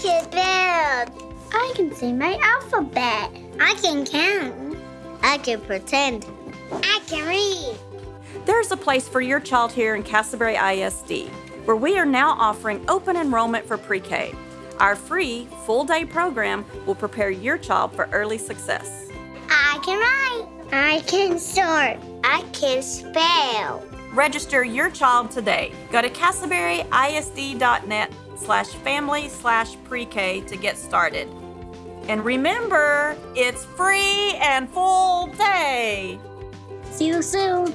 can build. I can say my alphabet. I can count. I can pretend. I can read. There's a place for your child here in Castleberry ISD, where we are now offering open enrollment for pre-K. Our free full-day program will prepare your child for early success. I can write. I can sort. I can spell. Register your child today. Go to castleberryisd.net slash family slash pre-K to get started. And remember, it's free and full day. See you soon.